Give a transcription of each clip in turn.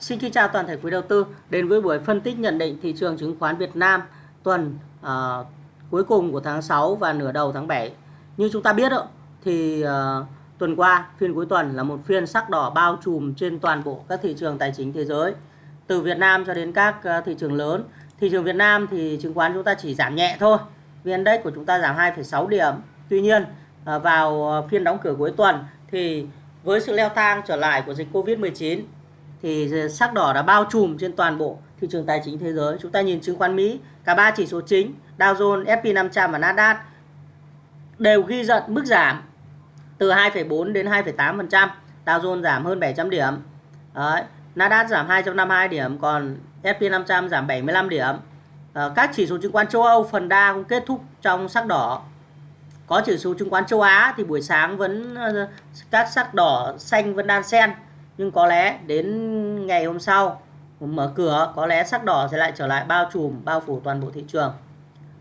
Xin kính chào toàn thể quý đầu tư đến với buổi phân tích nhận định thị trường chứng khoán Việt Nam tuần uh, cuối cùng của tháng 6 và nửa đầu tháng 7. Như chúng ta biết đó, thì uh, tuần qua phiên cuối tuần là một phiên sắc đỏ bao trùm trên toàn bộ các thị trường tài chính thế giới từ Việt Nam cho đến các uh, thị trường lớn. Thị trường Việt Nam thì chứng khoán chúng ta chỉ giảm nhẹ thôi. VN Index của chúng ta giảm 2,6 điểm. Tuy nhiên uh, vào phiên đóng cửa cuối tuần thì với sự leo thang trở lại của dịch Covid-19 thì sắc đỏ đã bao trùm trên toàn bộ thị trường tài chính thế giới. Chúng ta nhìn chứng khoán Mỹ, cả ba chỉ số chính Dow Jones, S&P 500 và Nasdaq đều ghi nhận mức giảm từ 2,4 đến 2,8%. Dow Jones giảm hơn 700 điểm. Đấy. Nasdaq giảm 252 điểm, còn S&P 500 giảm 75 điểm. À, các chỉ số chứng khoán châu Âu phần đa cũng kết thúc trong sắc đỏ. Có chỉ số chứng khoán châu Á thì buổi sáng vẫn ờ, các sắc đỏ xanh vẫn đan xen nhưng có lẽ đến ngày hôm sau mở cửa có lẽ sắc đỏ sẽ lại trở lại bao trùm bao phủ toàn bộ thị trường.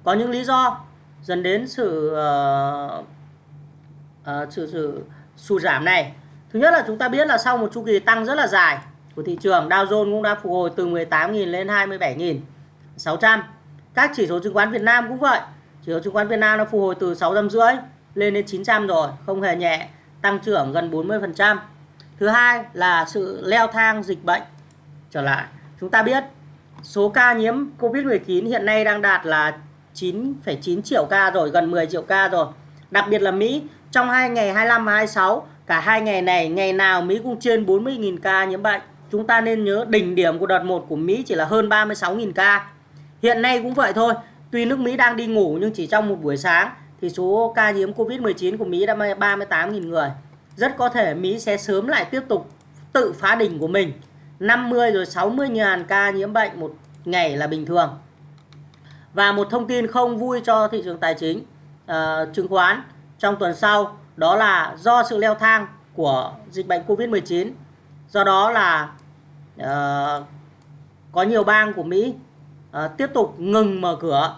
Có những lý do dẫn đến sự uh, uh, sự sự sụt giảm này. Thứ nhất là chúng ta biết là sau một chu kỳ tăng rất là dài của thị trường Dow Jones cũng đã phục hồi từ 18.000 lên 27.600 các chỉ số chứng khoán Việt Nam cũng vậy. Chỉ số chứng khoán Việt Nam nó phục hồi từ 650 lên đến 900 rồi không hề nhẹ tăng trưởng gần 40 phần trăm. Thứ hai là sự leo thang dịch bệnh trở lại. Chúng ta biết số ca nhiễm COVID-19 hiện nay đang đạt là 9,9 triệu ca rồi, gần 10 triệu ca rồi. Đặc biệt là Mỹ, trong hai ngày 25 và 26, cả hai ngày này, ngày nào Mỹ cũng trên 40.000 ca nhiễm bệnh. Chúng ta nên nhớ đỉnh điểm của đợt 1 của Mỹ chỉ là hơn 36.000 ca. Hiện nay cũng vậy thôi, tuy nước Mỹ đang đi ngủ nhưng chỉ trong một buổi sáng thì số ca nhiễm COVID-19 của Mỹ đã 38.000 người rất có thể Mỹ sẽ sớm lại tiếp tục tự phá đỉnh của mình. 50 rồi 60 ngàn ca nhiễm bệnh một ngày là bình thường. Và một thông tin không vui cho thị trường tài chính uh, chứng khoán trong tuần sau đó là do sự leo thang của dịch bệnh Covid-19 do đó là uh, có nhiều bang của Mỹ uh, tiếp tục ngừng mở cửa.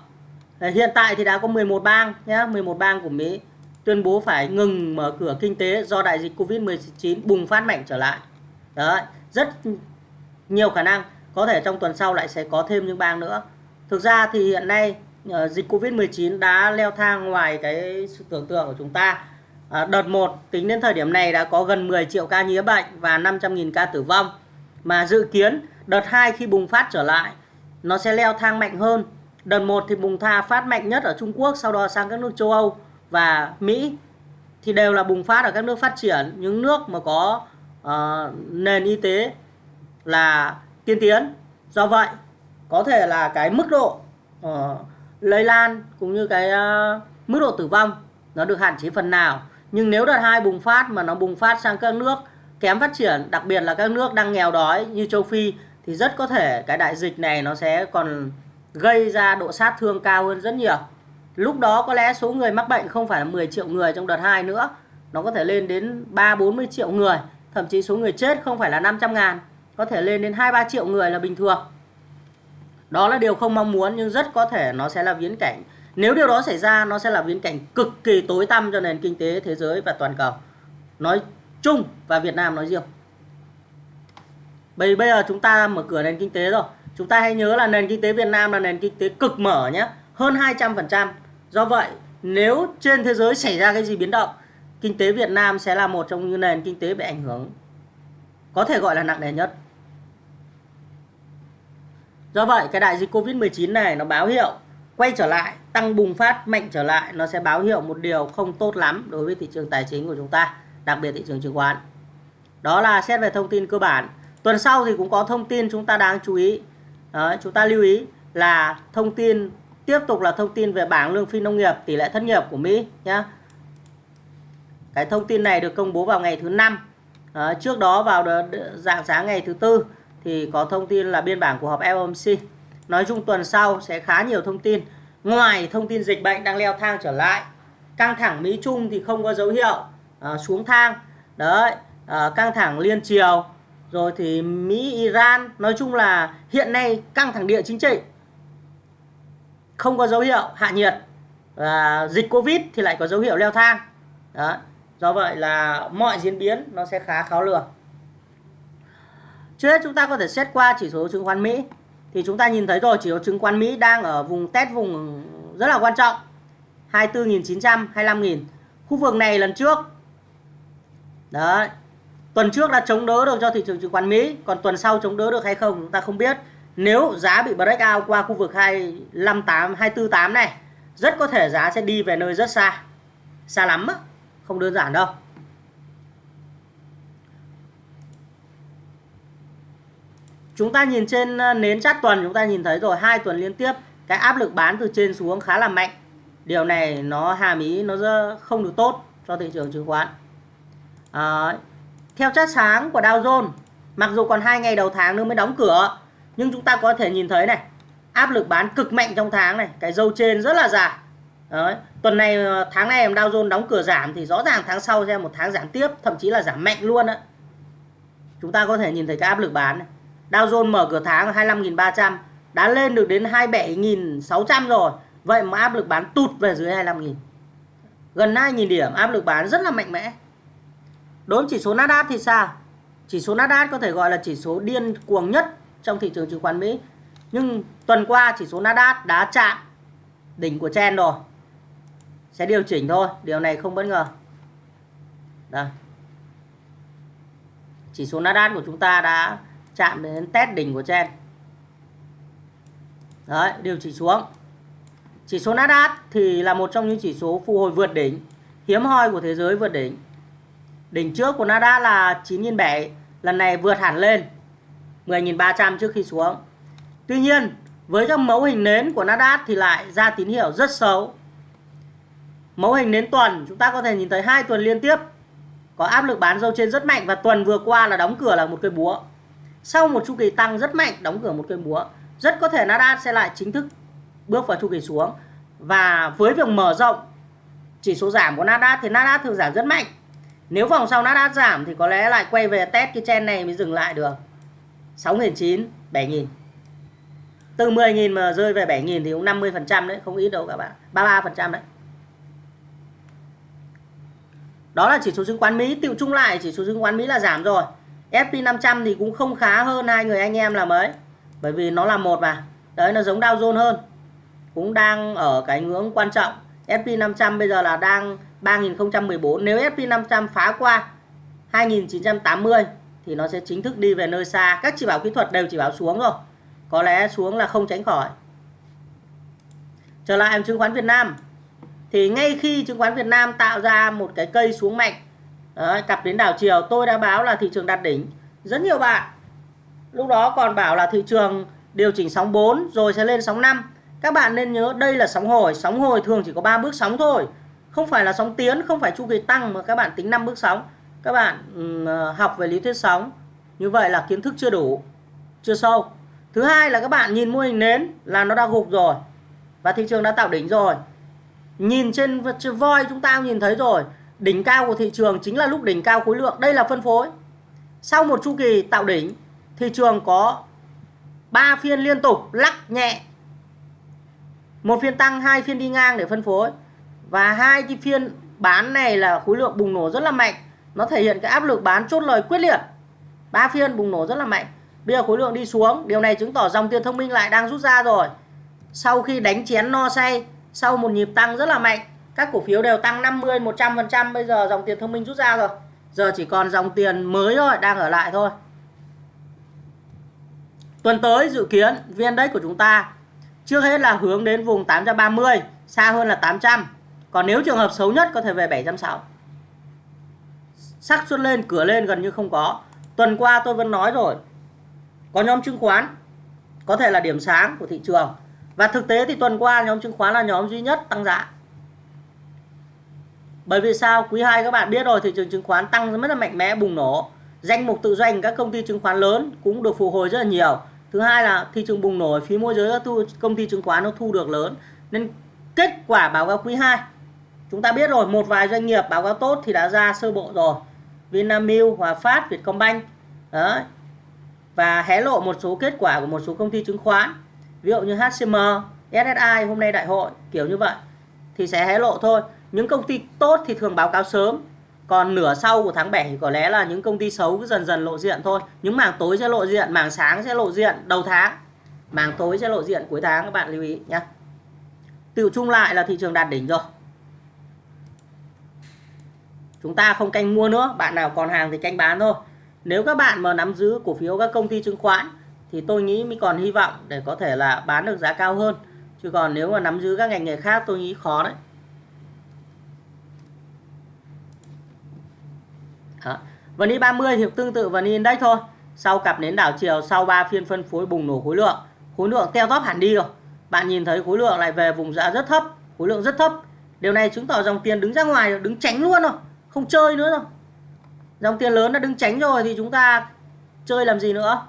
Hiện tại thì đã có 11 bang nhé 11 bang của Mỹ tuyên bố phải ngừng mở cửa kinh tế do đại dịch Covid-19 bùng phát mạnh trở lại. Đấy, rất nhiều khả năng có thể trong tuần sau lại sẽ có thêm những bang nữa. Thực ra thì hiện nay ờ, dịch Covid-19 đã leo thang ngoài cái sự tưởng tượng của chúng ta. À, đợt 1 tính đến thời điểm này đã có gần 10 triệu ca nhiễm bệnh và 500.000 ca tử vong. Mà dự kiến đợt 2 khi bùng phát trở lại nó sẽ leo thang mạnh hơn. Đợt 1 thì bùng tha phát mạnh nhất ở Trung Quốc, sau đó sang các nước châu Âu và Mỹ thì đều là bùng phát ở các nước phát triển. Những nước mà có uh, nền y tế là tiên tiến. Do vậy có thể là cái mức độ uh, lây lan cũng như cái uh, mức độ tử vong nó được hạn chế phần nào. Nhưng nếu đợt hai bùng phát mà nó bùng phát sang các nước kém phát triển đặc biệt là các nước đang nghèo đói như châu Phi thì rất có thể cái đại dịch này nó sẽ còn gây ra độ sát thương cao hơn rất nhiều. Lúc đó có lẽ số người mắc bệnh không phải là 10 triệu người trong đợt 2 nữa. Nó có thể lên đến 3-40 triệu người. Thậm chí số người chết không phải là 500 ngàn. Có thể lên đến 2-3 triệu người là bình thường. Đó là điều không mong muốn nhưng rất có thể nó sẽ là viễn cảnh. Nếu điều đó xảy ra nó sẽ là viễn cảnh cực kỳ tối tăm cho nền kinh tế thế giới và toàn cầu. Nói chung và Việt Nam nói riêng. Bây, bây giờ chúng ta mở cửa nền kinh tế rồi. Chúng ta hãy nhớ là nền kinh tế Việt Nam là nền kinh tế cực mở nhé. Hơn 200%. Do vậy, nếu trên thế giới xảy ra cái gì biến động, kinh tế Việt Nam sẽ là một trong những nền kinh tế bị ảnh hưởng có thể gọi là nặng nề nhất. Do vậy, cái đại dịch Covid-19 này nó báo hiệu quay trở lại, tăng bùng phát mạnh trở lại, nó sẽ báo hiệu một điều không tốt lắm đối với thị trường tài chính của chúng ta, đặc biệt thị trường chứng khoán. Đó là xét về thông tin cơ bản. Tuần sau thì cũng có thông tin chúng ta đáng chú ý. Đó, chúng ta lưu ý là thông tin Tiếp tục là thông tin về bảng lương phi nông nghiệp tỷ lệ thất nghiệp của Mỹ nhé. Cái thông tin này được công bố vào ngày thứ năm. À, trước đó vào dạng sáng ngày thứ tư thì có thông tin là biên bản của họp FOMC. Nói chung tuần sau sẽ khá nhiều thông tin. Ngoài thông tin dịch bệnh đang leo thang trở lại, căng thẳng Mỹ Trung thì không có dấu hiệu à, xuống thang. Đấy, à, căng thẳng liên triều rồi thì Mỹ Iran nói chung là hiện nay căng thẳng địa chính trị không có dấu hiệu hạ nhiệt và dịch covid thì lại có dấu hiệu leo thang đó do vậy là mọi diễn biến nó sẽ khá khó lường Trước hết chúng ta có thể xét qua chỉ số chứng khoán Mỹ. Thì chúng ta nhìn thấy rồi chỉ số chứng khoán Mỹ đang ở vùng test vùng rất là quan trọng. 24.900, 25.000. Khu vực này lần trước. Đấy. Tuần trước đã chống đỡ được cho thị trường chứng khoán Mỹ. Còn tuần sau chống đỡ được hay không chúng ta không biết. Nếu giá bị breakout qua khu vực 258, 248 này. Rất có thể giá sẽ đi về nơi rất xa. Xa lắm á. Không đơn giản đâu. Chúng ta nhìn trên ờ, nến chát tuần chúng ta nhìn thấy rồi hai tuần liên tiếp cái áp lực bán từ trên xuống khá là mạnh. Điều này nó hàm ý nó không được tốt cho thị trường chứng khoán. À, theo chát sáng của Dow Jones, mặc dù còn hai ngày đầu tháng nữa mới đóng cửa, nhưng chúng ta có thể nhìn thấy này, áp lực bán cực mạnh trong tháng này, cái dâu trên rất là dài. Đấy. Tuần này ờ, tháng này Dow Jones đóng cửa giảm thì rõ ràng tháng sau sẽ một tháng giảm tiếp, thậm chí là giảm mạnh luôn đấy. Chúng ta có thể nhìn thấy cái áp lực bán này. Dow Jones mở cửa tháng 25.300 đã lên được đến 27.600 rồi. Vậy mà áp lực bán tụt về dưới 25.000. Gần 2.000 điểm áp lực bán rất là mạnh mẽ. Đối với chỉ số Nasdaq thì sao? Chỉ số Nasdaq có thể gọi là chỉ số điên cuồng nhất trong thị trường chứng khoán Mỹ. Nhưng tuần qua chỉ số Nasdaq đã chạm đỉnh của trend rồi. Sẽ điều chỉnh thôi, điều này không bất ngờ. Đây. Chỉ số Nasdaq của chúng ta đã chạm đến test đỉnh của trend đấy điều chỉnh xuống chỉ số Nasdaq thì là một trong những chỉ số phục hồi vượt đỉnh hiếm hoi của thế giới vượt đỉnh đỉnh trước của Nasdaq là 9.700 lần này vượt hẳn lên 10.300 trước khi xuống. Tuy nhiên, với các mẫu hình nến của Nasdaq thì lại ra tín hiệu rất xấu. Mẫu hình nến tuần, chúng ta có thể nhìn thấy hai tuần liên tiếp. Có áp lực bán dâu trên rất mạnh và tuần vừa qua là đóng cửa là một cây búa. Sau một chu kỳ tăng rất mạnh, đóng cửa một cây búa, rất có thể Nasdaq sẽ lại chính thức bước vào chu kỳ xuống. Và với việc mở rộng chỉ số giảm của Nasdaq thì Nasdaq thường giảm rất mạnh. Nếu vòng sau Nasdaq giảm thì có lẽ lại quay về test cái chen này mới dừng lại được. 6.900 7.000 từ 10.000 mà rơi về 7.000 thì cũng 50% đấy, không ít đâu các bạn. 33% đấy. Đó là chỉ số chứng khoán Mỹ. Tiêu chung lại chỉ số chứng khoán Mỹ là giảm rồi. SP500 thì cũng không khá hơn hai người anh em là mấy bởi vì nó là một mà. Đấy, nó giống Dow Jones hơn. Cũng đang ở cái ngưỡng quan trọng. SP500 bây giờ là đang 3014 nếu SP500 phá qua 2980 thì nó sẽ chính thức đi về nơi xa. Các chỉ báo kỹ thuật đều chỉ báo xuống rồi có lẽ xuống là không tránh khỏi. Trở lại chứng khoán Việt Nam. Thì ngay khi chứng khoán Việt Nam tạo ra một cái cây xuống mạnh Đấy, cặp đến đảo chiều tôi đã báo là thị trường đạt đỉnh. Rất nhiều bạn lúc đó còn bảo là thị trường điều chỉnh sóng 4 rồi sẽ lên sóng 5 các bạn nên nhớ đây là sóng hồi. Sóng hồi thường chỉ có 3 bước sóng thôi. Không phải là sóng tiến không phải chu kỳ tăng mà các bạn tính 5 bước sóng các bạn ờ, học về lý thuyết sóng. Như vậy là kiến thức chưa đủ, chưa sâu. Thứ hai là các bạn nhìn mô hình nến là nó đã gục rồi và thị trường đã tạo đỉnh rồi. Nhìn trên voi chúng ta nhìn thấy rồi, đỉnh cao của thị trường chính là lúc đỉnh cao khối lượng. Đây là phân phối. Sau một chu kỳ tạo đỉnh, thị trường có 3 phiên liên tục lắc nhẹ. Một phiên tăng, hai phiên đi ngang để phân phối. Và hai cái phiên bán này là khối lượng bùng nổ rất là mạnh nó thể hiện cái áp lực bán chốt lời quyết liệt. Ba phiên bùng nổ rất là mạnh. Bây giờ khối lượng đi xuống. Điều này chứng tỏ dòng tiền thông minh lại đang rút ra rồi. Sau khi đánh chén no say, sau một nhịp tăng rất là mạnh, các cổ phiếu đều tăng 50 100% bây giờ dòng tiền thông minh rút ra rồi. Giờ chỉ còn dòng tiền mới thôi, đang ở lại thôi. Tuần tới dự kiến vn index của chúng ta trước hết là hướng đến vùng 830 xa hơn là 800 còn nếu trường hợp xấu nhất có thể về 760 xác suất lên cửa lên gần như không có tuần qua tôi vẫn nói rồi có nhóm chứng khoán có thể là điểm sáng của thị trường và thực tế thì tuần qua nhóm chứng khoán là nhóm duy nhất tăng giá bởi vì sao? Quý 2 các bạn biết rồi thị trường chứng khoán tăng rất là mạnh mẽ bùng nổ. Danh mục tự doanh các công ty chứng khoán lớn cũng được phục hồi rất là nhiều. Thứ hai là thị trường bùng nổ phí môi giới các thu, công ty chứng khoán nó thu được lớn. Nên kết quả báo cáo quý 2 chúng ta biết rồi một vài doanh nghiệp báo cáo tốt thì đã ra sơ bộ rồi. Vinamilk, Hòa Phát, Vietcombank. đó. Và hé lộ một số kết quả của một số công ty chứng khoán. Ví dụ như HCM, SSI hôm nay đại hội kiểu như vậy. Thì sẽ hé lộ thôi. Những công ty tốt thì thường báo cáo sớm. Còn nửa sau của tháng 7 có lẽ là những công ty xấu cứ dần dần lộ diện thôi. Những mảng tối sẽ lộ diện mảng sáng sẽ lộ diện đầu tháng. Mảng tối sẽ lộ diện cuối tháng các bạn lưu ý nhé tự chung lại là thị trường đạt đỉnh rồi chúng ta không canh mua nữa, bạn nào còn hàng thì canh bán thôi. Nếu các bạn mà nắm giữ cổ phiếu các công ty chứng khoán, thì tôi nghĩ mới còn hy vọng để có thể là bán được giá cao hơn. Chứ còn nếu mà nắm giữ các ngành nghề khác, tôi nghĩ khó đấy. Đó. VN 30 thì tương tự VN Index thôi. Sau cặp nến đảo chiều, sau 3 phiên phân phối bùng nổ khối lượng. Khối lượng teo tóp hẳn đi rồi. Bạn nhìn thấy khối lượng lại về vùng giá rất thấp, khối lượng rất thấp. Điều này chứng tỏ dòng tiền đứng ra ngoài, đứng tránh luôn rồi không chơi nữa rồi dòng tiền lớn đã đứng tránh rồi thì chúng ta chơi làm gì nữa?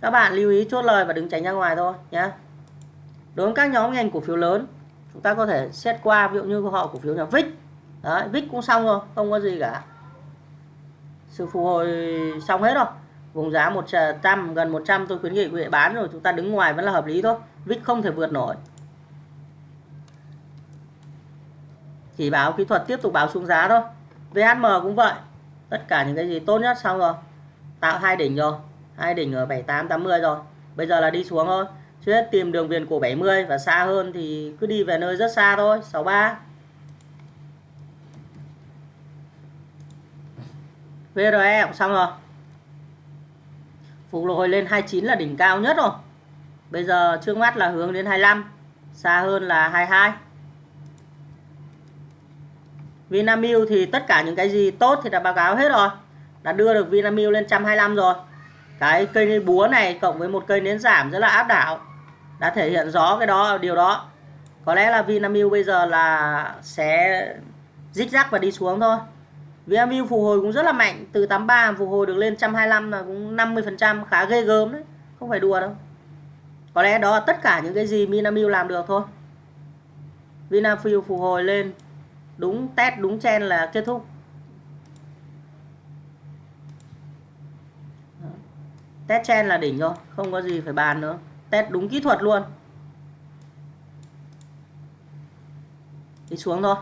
Các bạn lưu ý chốt lời và đứng tránh ra ngoài thôi nhé đối với các nhóm ngành cổ phiếu lớn, chúng ta có thể xét qua, ví dụ như họ cổ phiếu nhà VIX đấy VIX cũng xong rồi, không có gì cả. Sự phục hồi xong hết rồi. Vùng giá 100 gần 100 tôi khuyến nghị quý vị bán rồi, chúng ta đứng ngoài vẫn là hợp lý thôi. VIX không thể vượt nổi. Chỉ báo kỹ thuật tiếp tục báo xuống giá thôi. VHM cũng vậy. Tất cả những cái gì tốt nhất xong rồi. Tạo hai đỉnh rồi. Hai đỉnh ở 78 80 rồi. Bây giờ là đi xuống thôi. Trước hết tìm đường viền cổ 70 và xa hơn thì cứ đi về nơi rất xa thôi. 63 VRE cũng xong rồi. Phục hồi lên 29 là đỉnh cao nhất rồi. Bây giờ trước mắt là hướng đến 25 xa hơn là 22 Vinamilk thì tất cả những cái gì tốt thì đã báo cáo hết rồi. Đã đưa được Vinamilk lên 125 rồi. Cái cây búa này cộng với một cây nến giảm rất là áp đảo, đã thể hiện rõ cái đó, điều đó. Có lẽ là Vinamilk bây giờ là sẽ dích rắc và đi xuống thôi. Vinamilk phục hồi cũng rất là mạnh, từ 83 phục hồi được lên 125 là cũng 50% khá ghê gớm đấy, không phải đùa đâu. Có lẽ đó là tất cả những cái gì Vinamilk làm được thôi. Vinamilk phục hồi lên đúng test đúng chen là kết thúc. Test chen là đỉnh rồi không có gì phải bàn nữa. Test đúng kỹ thuật luôn. Đi xuống thôi.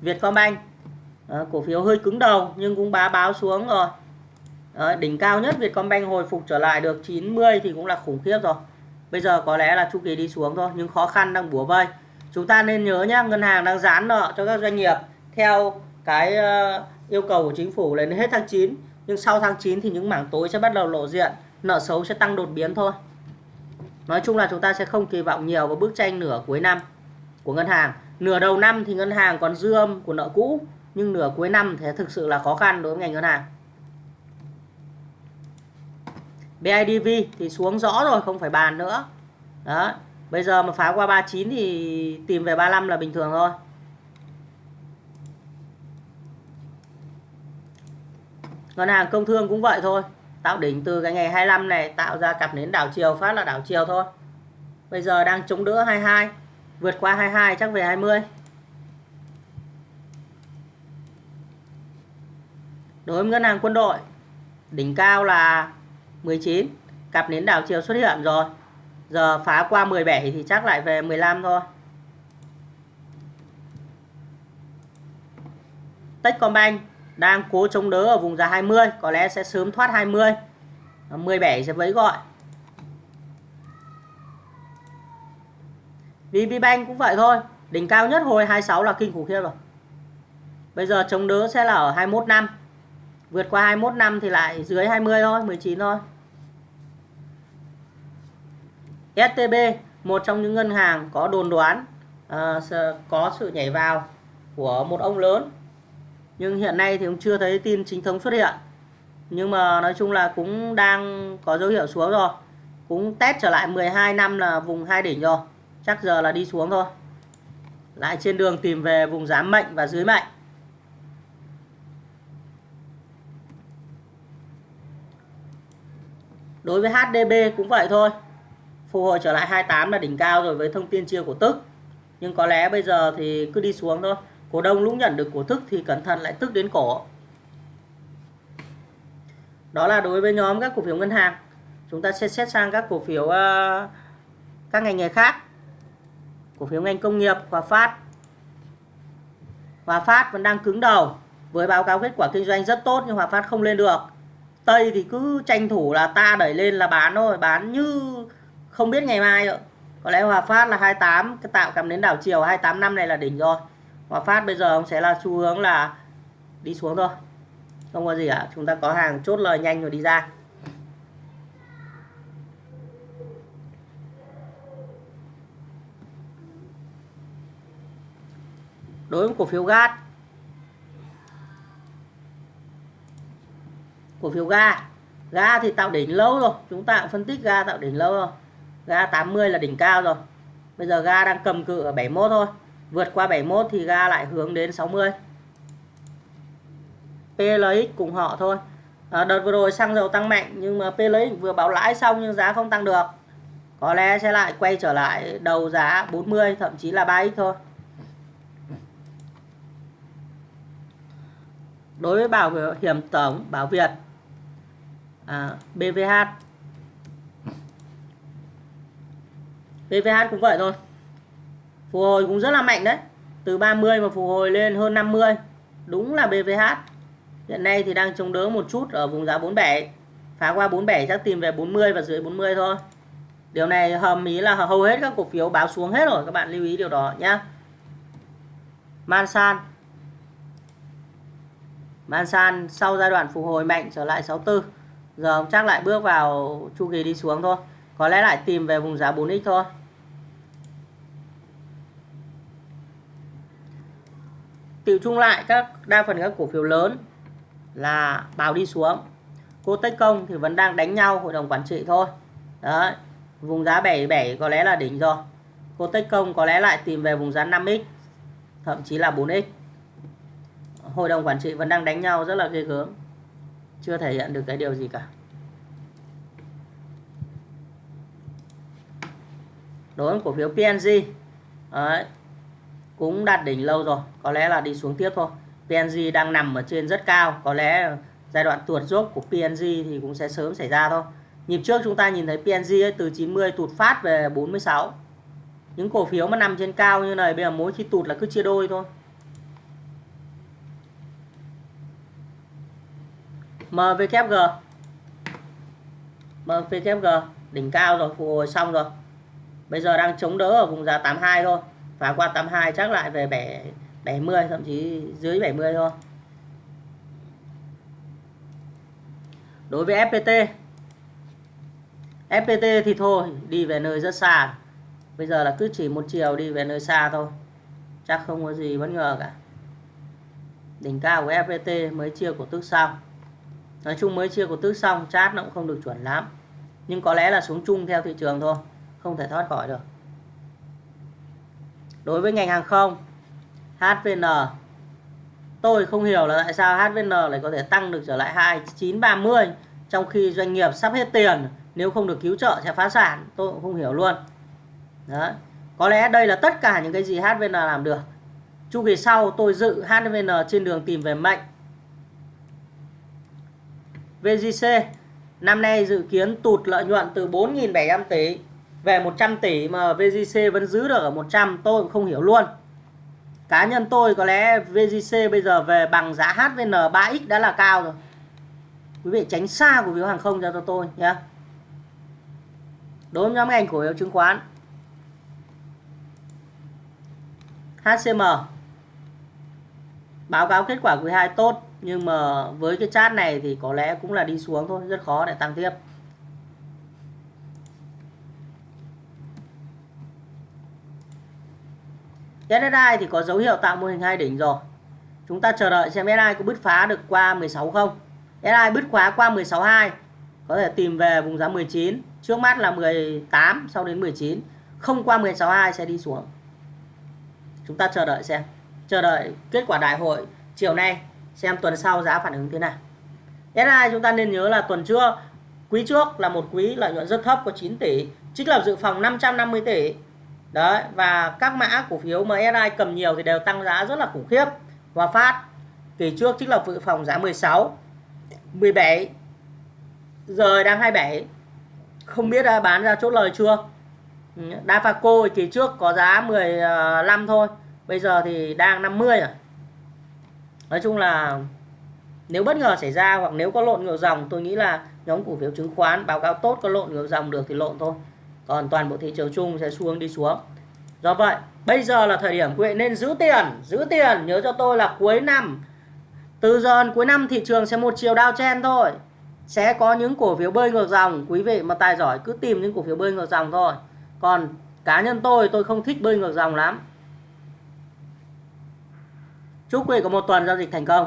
Vietcombank. À, cổ phiếu hơi cứng đầu nhưng cũng bá báo xuống rồi. À, đỉnh cao nhất Vietcombank hồi phục trở lại được 90 thì cũng là khủng khiếp rồi. Bây giờ có lẽ là chu kỳ đi xuống thôi nhưng khó khăn đang bủa vây chúng ta nên nhớ nhá, ngân hàng đang giãn nợ cho các doanh nghiệp theo cái ờ, yêu cầu của chính phủ lên hết tháng 9 nhưng sau tháng 9 thì những mảng tối sẽ bắt đầu lộ diện, nợ xấu sẽ tăng đột biến thôi. Nói chung là chúng ta sẽ không kỳ vọng nhiều vào bức tranh nửa cuối năm của ngân hàng. Nửa đầu năm thì ngân hàng còn dư âm của nợ cũ, nhưng nửa cuối năm thì thực sự là khó khăn đối với ngành ngân hàng. BIDV thì xuống rõ rồi, không phải bàn nữa. Đó bây giờ mà phá qua 39 thì tìm về 35 là bình thường thôi. Ngân hàng công thương cũng vậy thôi. Tạo đỉnh từ cái ngày 25 này, tạo ra cặp nến đảo chiều, phát là đảo chiều thôi. Bây giờ đang chống đỡ 22 vượt qua 22 chắc về 20 đối với ngân hàng quân đội, đỉnh cao là 19 cặp nến đảo chiều xuất hiện rồi giờ phá qua 17 thì chắc lại về 15 thôi. Techcombank đang cố chống đỡ ở vùng giá 20 có lẽ sẽ sớm thoát 20 17 sẽ vấy gọi. VPBank cũng vậy thôi, đỉnh cao nhất hồi 26 là kinh khủng khiếp rồi. Bây giờ chống đỡ sẽ là ở 21 năm, vượt qua 21 năm thì lại dưới 20 thôi 19 thôi. STB một trong những ngân hàng có đồn đoán uh, có sự nhảy vào của một ông lớn. Nhưng hiện nay thì cũng chưa thấy tin chính thống xuất hiện. Nhưng mà nói chung là cũng đang có dấu hiệu xuống rồi. Cũng test trở lại 12 năm là vùng hai đỉnh rồi. Chắc giờ là đi xuống thôi. Lại trên đường tìm về vùng giá mệnh và dưới mệnh. Đối với HDB cũng vậy thôi phục hồi trở lại 28 là đỉnh cao rồi với thông tin chia cổ tức. Nhưng có lẽ bây giờ thì cứ đi xuống thôi. Cổ đông lúc nhận được cổ tức thì cẩn thận lại tức đến cổ. Đó là đối với nhóm các cổ phiếu ngân hàng. Chúng ta sẽ xét sang các cổ phiếu uh, các ngành nghề khác. Cổ phiếu ngành công nghiệp Hòa Phát. Hòa Phát vẫn đang cứng đầu. Với báo cáo kết quả kinh doanh rất tốt nhưng Hòa Phát không lên được. Tây thì cứ tranh thủ là ta đẩy lên là bán thôi. Bán như không biết ngày mai nữa có lẽ Hòa Phát là 28 cái tạo cầm đến đảo chiều 28 năm này là đỉnh rồi. Hòa Phát bây giờ ông sẽ là xu hướng là đi xuống thôi. Không có gì cả, chúng ta có hàng chốt lời nhanh rồi đi ra. Đối với cổ phiếu gas. Cổ phiếu ga. Ga thì tạo đỉnh lâu rồi, chúng ta cũng phân tích ga tạo đỉnh lâu rồi ga 80 là đỉnh cao rồi. Bây giờ ga đang cầm cự ở 71 thôi. Vượt qua 71 thì ga lại hướng đến 60 PLX cùng họ thôi. À, đợt vừa rồi xăng dầu tăng mạnh nhưng mà PLX vừa báo lãi xong nhưng giá không tăng được. Có lẽ sẽ lại quay trở lại đầu giá 40 thậm chí là 3x thôi. Đối với bảo hiểm tổng bảo Việt à, BVH BVH cũng vậy thôi. Phục hồi cũng rất là mạnh đấy. Từ 30 mà phục hồi lên hơn 50 đúng là BVH hiện nay thì đang chống đỡ một chút ở vùng giá 47 phá qua 47 chắc tìm về 40 và dưới 40 thôi. Điều này hầm ý là hầu hết các cổ phiếu báo xuống hết rồi, các bạn lưu ý điều đó nhá. Mansan Mansan sau giai đoạn phục hồi mạnh trở lại 64 giờ chắc lại bước vào chu kỳ đi xuống thôi có lẽ lại tìm về vùng giá 4x thôi. Tiểu chung lại các đa phần các cổ phiếu lớn là báo đi xuống. Cô Tech Công thì vẫn đang đánh nhau, hội đồng quản trị thôi. Đấy, vùng giá 77 có lẽ là đỉnh rồi. Cô Tech Công có lẽ lại tìm về vùng giá 5x thậm chí là 4x hội đồng quản trị vẫn đang đánh nhau, rất là ghê gớm. Chưa thể hiện được cái điều gì cả. Đối với cổ phiếu PNG đấy, cũng đạt đỉnh lâu rồi có lẽ là đi xuống tiếp thôi. PNG đang nằm ở trên rất cao có lẽ giai đoạn tuột dốc của PNG thì cũng sẽ sớm xảy ra thôi. Nhịp trước chúng ta nhìn thấy PNG ấy, từ 90 tụt phát về 46 những cổ phiếu mà nằm trên cao như này bây giờ mỗi khi tụt là cứ chia đôi thôi. MVKG MVKG đỉnh cao rồi phục hồi xong rồi bây giờ đang chống đỡ ở vùng giá 82 thôi. Phá qua 82 chắc lại về 7 70 thậm chí dưới 70 thôi. Đối với FPT FPT thì thôi, đi về nơi rất xa. Bây giờ là cứ chỉ một chiều đi về nơi xa thôi. Chắc không có gì bất ngờ cả. Đỉnh cao của FPT mới chia cổ tức xong. Nói chung mới chia cổ tức xong chat nó cũng không được chuẩn lắm. Nhưng có lẽ là xuống chung theo thị trường thôi không thể thoát khỏi được. Đối với ngành hàng không HVN tôi không hiểu là tại sao HVN lại có thể tăng được trở lại 2930 trong khi doanh nghiệp sắp hết tiền, nếu không được cứu trợ sẽ phá sản, tôi cũng không hiểu luôn. Đó có lẽ đây là tất cả những cái gì HVN làm được. Chu kỳ sau, tôi dự HVN trên đường tìm về mạnh VGC năm nay dự kiến tụt lợi nhuận từ 4.700 tỷ về 100 tỷ mà VGC vẫn giữ được ở 100 tôi cũng không hiểu luôn. Cá nhân tôi có lẽ VGC bây giờ về bằng giá HVN 3X đã là cao rồi. Quý vị tránh xa cổ phiếu hàng không cho tôi nhé. Đối với nhóm ngành cổ phiếu chứng khoán. HCM báo cáo kết quả quý 2 tốt, nhưng mà với cái chart này thì có lẽ cũng là đi xuống thôi, rất khó để tăng tiếp. SSI thì có dấu hiệu tạo mô hình hai đỉnh rồi. Chúng ta chờ đợi xem SSI có bứt phá được qua 16 không. SSI bứt khóa qua 162 có thể tìm về vùng giá 19 trước mắt là 18 sau đến 19 không qua 162 sẽ đi xuống. Chúng ta chờ đợi xem. Chờ đợi kết quả đại hội chiều nay, xem tuần sau giá phản ứng thế nào. SSI chúng ta nên nhớ là tuần trước, quý trước là một quý lợi nhuận rất thấp có 9 tỷ. Trích lập dự phòng 550 tỷ đấy, và các mã cổ phiếu mà SI cầm nhiều thì đều tăng giá rất là khủng khiếp. Hòa Phát kỳ trước chính là dự phòng giá 16 17 giờ đang 27 không biết đã bán ra chốt lời chưa? Ừ, Dafaco kỳ trước có giá 15 thôi, bây giờ thì đang 50 rồi à. nói chung là nếu bất ngờ xảy ra hoặc nếu có lộn ngược dòng, tôi nghĩ là nhóm cổ phiếu chứng khoán, báo cáo tốt có lộn ngược dòng được thì lộn thôi còn toàn bộ thị trường chung sẽ xuống đi xuống. Do vậy, bây giờ là thời điểm quý vị nên giữ tiền giữ tiền. Nhớ cho tôi là cuối năm, từ giờ đến cuối năm thị trường sẽ một chiều đao chen thôi. Sẽ có những cổ phiếu bơi ngược dòng. Quý vị mà tài giỏi cứ tìm những cổ phiếu bơi ngược dòng thôi. Còn cá nhân tôi tôi không thích bơi ngược dòng lắm. Chúc quý vị có một tuần giao dịch thành công.